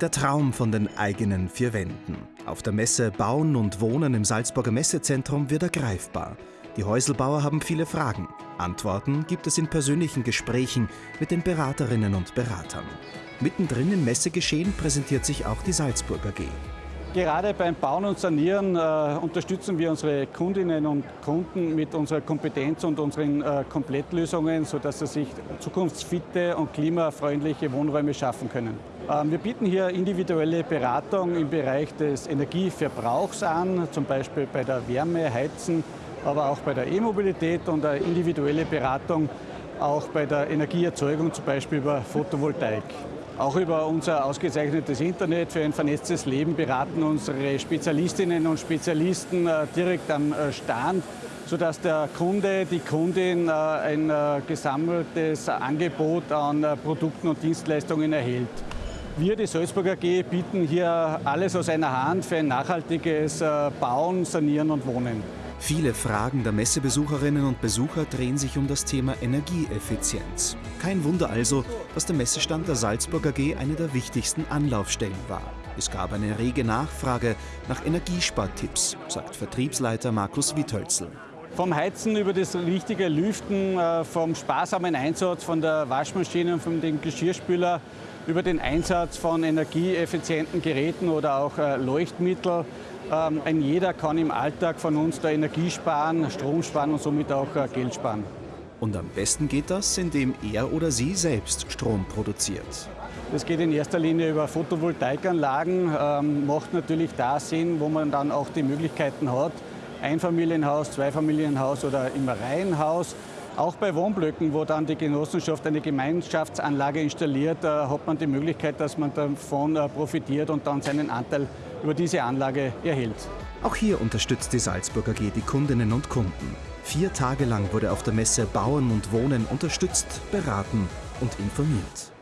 Der Traum von den eigenen vier Wänden. Auf der Messe Bauen und Wohnen im Salzburger Messezentrum wird er greifbar. Die Häuselbauer haben viele Fragen. Antworten gibt es in persönlichen Gesprächen mit den Beraterinnen und Beratern. Mittendrin im Messegeschehen präsentiert sich auch die Salzburg AG. Gerade beim Bauen und Sanieren äh, unterstützen wir unsere Kundinnen und Kunden mit unserer Kompetenz und unseren äh, Komplettlösungen, sodass sie sich zukunftsfitte und klimafreundliche Wohnräume schaffen können. Ähm, wir bieten hier individuelle Beratung im Bereich des Energieverbrauchs an, zum Beispiel bei der Wärme, Heizen, aber auch bei der E-Mobilität und eine individuelle Beratung auch bei der Energieerzeugung, zum Beispiel über Photovoltaik. Auch über unser ausgezeichnetes Internet für ein vernetztes Leben beraten unsere Spezialistinnen und Spezialisten äh, direkt am äh, Stand, sodass der Kunde, die Kundin äh, ein gesammeltes Angebot an Produkten und Dienstleistungen erhält. Wir, die Salzburger AG, bieten hier alles aus einer Hand für ein nachhaltiges Bauen, Sanieren und Wohnen. Viele Fragen der Messebesucherinnen und Besucher drehen sich um das Thema Energieeffizienz. Kein Wunder also, dass der Messestand der Salzburg AG eine der wichtigsten Anlaufstellen war. Es gab eine rege Nachfrage nach Energiespartipps, sagt Vertriebsleiter Markus Witthölzl. Vom Heizen über das richtige Lüften, äh, vom sparsamen Einsatz von der Waschmaschine und von dem Geschirrspüler über den Einsatz von energieeffizienten Geräten oder auch äh, Leuchtmittel. Ähm, ein jeder kann im Alltag von uns da Energie sparen, Strom sparen und somit auch äh, Geld sparen. Und am besten geht das, indem er oder sie selbst Strom produziert. Das geht in erster Linie über Photovoltaikanlagen, ähm, macht natürlich da Sinn, wo man dann auch die Möglichkeiten hat, Einfamilienhaus, Zweifamilienhaus oder im Reihenhaus. Auch bei Wohnblöcken, wo dann die Genossenschaft eine Gemeinschaftsanlage installiert, äh, hat man die Möglichkeit, dass man davon äh, profitiert und dann seinen Anteil über diese Anlage erhält. Auch hier unterstützt die Salzburg AG die Kundinnen und Kunden. Vier Tage lang wurde auf der Messe Bauen und Wohnen unterstützt, beraten und informiert.